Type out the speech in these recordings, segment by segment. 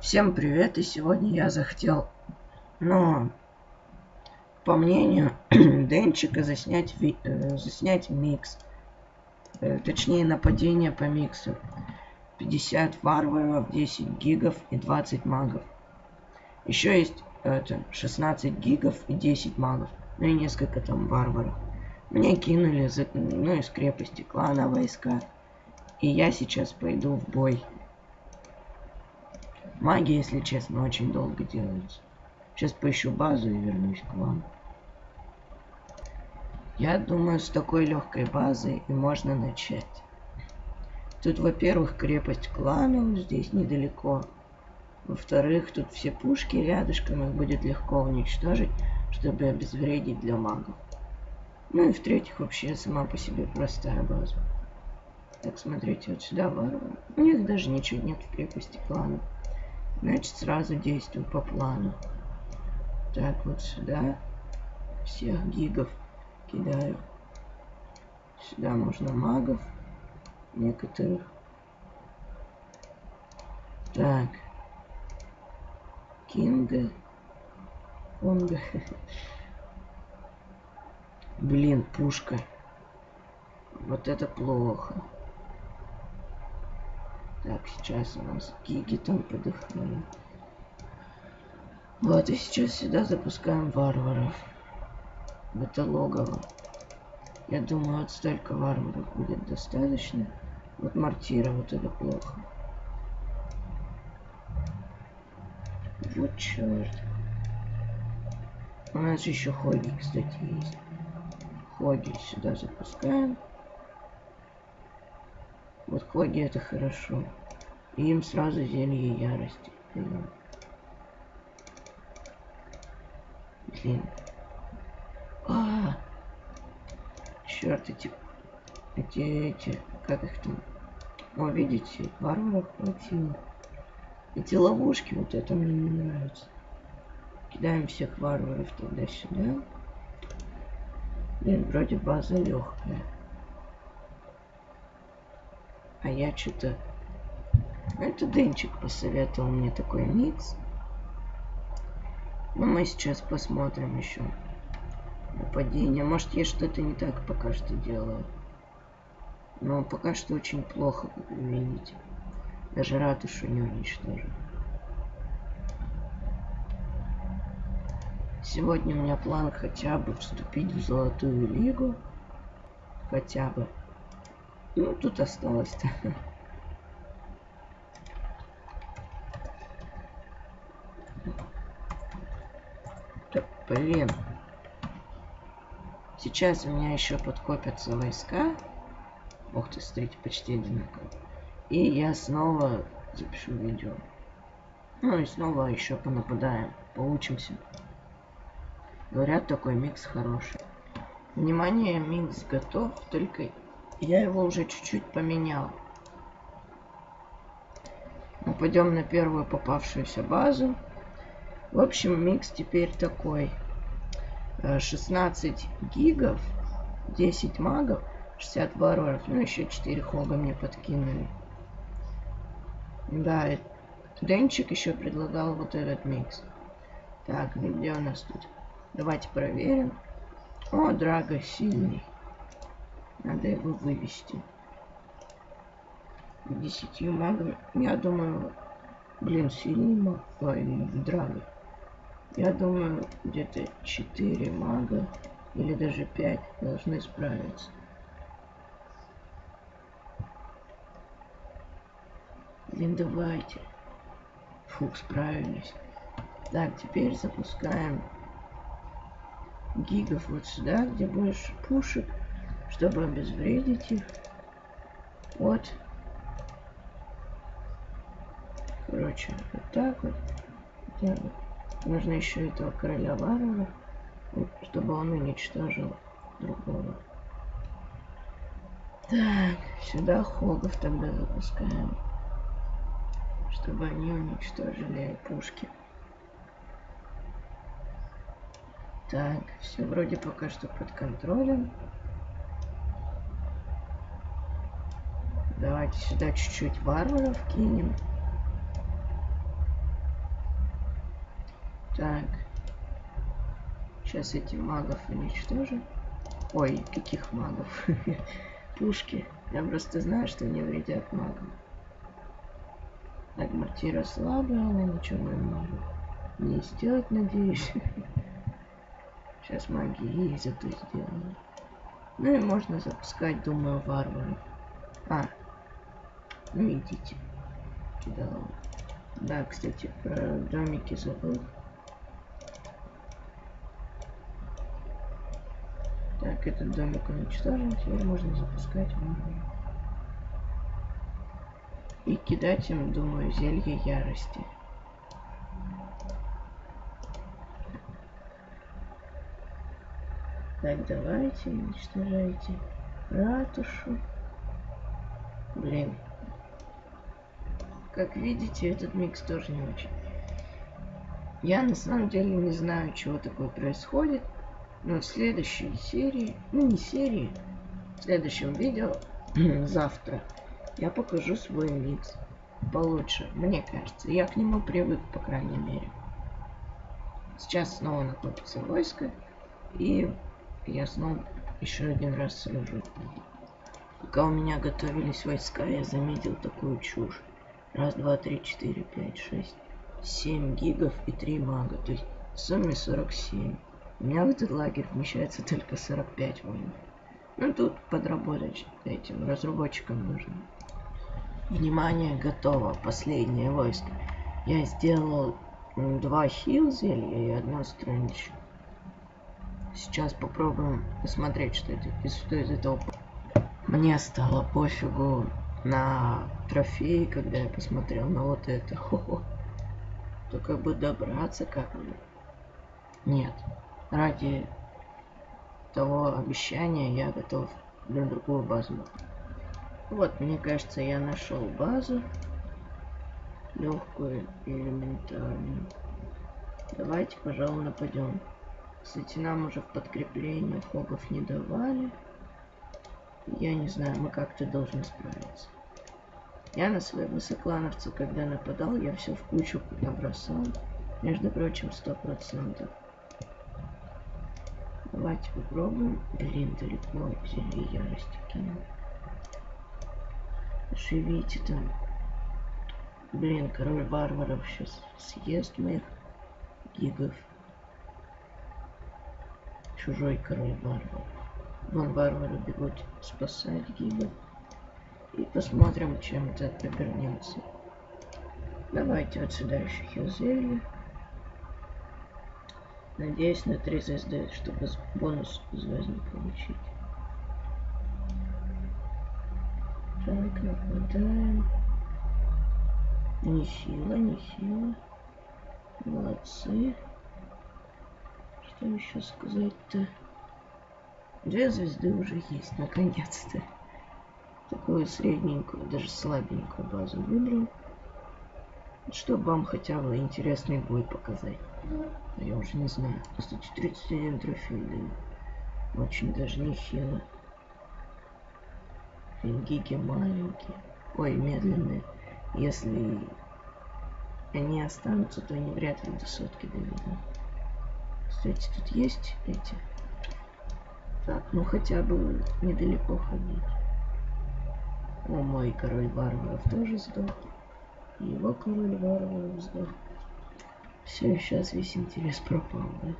Всем привет, и сегодня я захотел, ну, по мнению Денчика, заснять, ви э, заснять микс. Э, точнее, нападение по миксу. 50 варваров, 10 гигов и 20 магов. Еще есть это 16 гигов и 10 магов. Ну и несколько там варваров. Мне кинули, за, ну, из крепости клана войска. И я сейчас пойду в бой. Магия, если честно, очень долго делается. Сейчас поищу базу и вернусь к вам. Я думаю, с такой легкой базой и можно начать. Тут, во-первых, крепость кланов здесь недалеко. Во-вторых, тут все пушки рядышком, их будет легко уничтожить, чтобы обезвредить для магов. Ну и в-третьих, вообще сама по себе простая база. Так, смотрите, вот сюда варвары. У них даже ничего нет в крепости кланов. Значит, сразу действую по плану. Так, вот сюда. Всех гигов кидаю. Сюда можно магов. Некоторых. Так. Кинга. Конга. Блин, пушка. Вот это плохо. Так, сейчас у нас гиги там подыхают. Вот, и сейчас сюда запускаем варваров. В это логово. Я думаю, вот столько варваров будет достаточно. Вот мортира, вот это плохо. Вот черт. У нас еще хоги, кстати, есть. Хоги сюда запускаем. Вот хоги это хорошо. И им сразу зелье ярости. Блин. А, -а, -а. черт эти, эти, эти, как их там? О, видите, варваров хватило. Эти ловушки, вот это мне не нравится. Кидаем всех варваров тогда сюда. Блин, вроде база легкая. А я что-то... Это Денчик посоветовал мне такой микс. Но мы сейчас посмотрим еще нападение. Может, я что-то не так пока что делаю. Но пока что очень плохо, как вы видите. Даже ратушу не уничтожил. Сегодня у меня план хотя бы вступить в Золотую Лигу. Хотя бы. Ну, тут осталось-то. Да, блин. Сейчас у меня еще подкопятся войска. Ух ты, смотрите, почти одинаково. И я снова запишу видео. Ну и снова еще понападаем. Получимся. Говорят, такой микс хороший. Внимание, микс готов, только я его уже чуть-чуть поменял. Мы пойдем на первую попавшуюся базу. В общем, микс теперь такой. 16 э, гигов, 10 магов, 60 варваров, ну еще 4 хога мне подкинули. Да, Денчик еще предлагал вот этот микс. Так, где у нас тут? Давайте проверим. О, Драго сильный. Надо его вывести. Десятью магами. Я думаю, блин, сильный маг. Ой, Драго. Я думаю, где-то 4 мага или даже 5 должны справиться. Блин, давайте. Фух, справились. Так, теперь запускаем гигов вот сюда, где больше пушек чтобы обезвредить их. Вот. Короче, вот так вот. Вот. Нужно еще этого короля Варвара, чтобы он уничтожил другого. Так, сюда хогов тогда запускаем. Чтобы они уничтожили пушки. Так, все вроде пока что под контролем. Давайте сюда чуть-чуть варваров кинем. Так. Сейчас эти магов уничтожим. Ой, каких магов? Пушки. Я просто знаю, что не вредят магам. Так, мортира слабая, она ничего не может не сделать, надеюсь. Сейчас магии ей зато сделано. Ну и можно запускать, думаю, варваров. А, ну идите. Да, да, кстати, про домики забыл. Так, этот домик уничтожен, теперь можно запускать варваров. И кидать им, думаю, зелье ярости. Так, давайте, уничтожайте ратушу. Блин. Как видите, этот микс тоже не очень. Я на самом деле не знаю, чего такое происходит. Но в следующей серии, ну не серии, в следующем видео, завтра, я покажу свой микс получше, мне кажется. Я к нему привык, по крайней мере. Сейчас снова накопится войско. И я снова еще один раз слежу. Пока у меня готовились войска, я заметил такую чушь. Раз, два, три, четыре, пять, шесть, семь гигов и три мага. То есть в сумме 47. У меня в этот лагерь вмещается только 45 воинов. Ну тут подработать этим разработчикам нужно. Внимание, готово. Последнее войско. Я сделал два хил и одно стрэндж. Сейчас попробуем посмотреть, что это, что из этого. Мне стало пофигу на трофеи, когда я посмотрел на вот это. Хо-хо. Только бы добраться как-нибудь. Нет. Ради того обещания я готов на другую базу. Вот, мне кажется, я нашел базу. Легкую и элементарную. Давайте, пожалуй, нападем. Кстати, нам уже в подкрепление хогов не давали. Я не знаю, мы как-то должны справиться. Я на своего соклановца, когда нападал, я все в кучу набросал. Между прочим, сто процентов. Давайте попробуем. Блин, далеко зелье ярости кинул. Живите там. Блин, король варваров сейчас съест моих гигов чужой король варвар. Вон варвары бегут спасать гига. И посмотрим, чем это обернется. Давайте вот сюда еще хилзелье. Надеюсь на 3 звезды, чтобы бонус звездный получить. Так, нападаем. Не сила, не сила. Молодцы. Что еще сказать-то? Две звезды уже есть, наконец-то. Такую средненькую, даже слабенькую базу выбрал. Чтобы вам хотя бы интересный бой показать. Я уже не знаю. Кстати, 31 трофей даю. Очень даже нехило. Фингики маленькие. Ой, медленные. Если они останутся, то они вряд ли до сотки доведут. Кстати, тут есть эти. Так, ну хотя бы недалеко ходить. О, мой король варваров тоже сдох. Его король варваров сдох. Все, сейчас весь интерес пропал, да?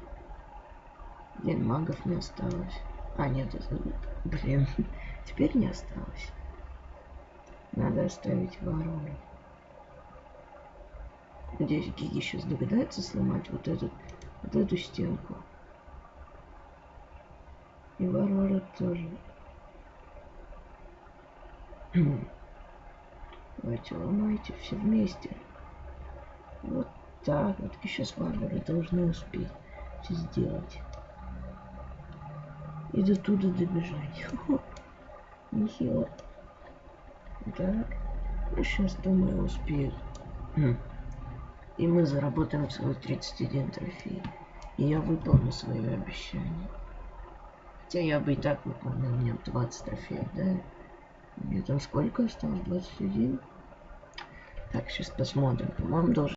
Блин, магов не осталось. А, нет, это... Блин, теперь не осталось. Надо оставить варваров. Надеюсь, Гиги сейчас догадается сломать вот этот вот эту стенку. И варвары тоже. Давайте ломайте все вместе. Вот так вот. И сейчас варвары должны успеть все сделать. И до туда добежать. Нехило. Так. Ну, сейчас, думаю, успеют. И мы заработаем целых 31 трофей. И я выполню свое обещание. Хотя я бы и так выполнил, меня 20 трофеев, да? Мне там сколько осталось? 21? Так, сейчас посмотрим. По-моему, должен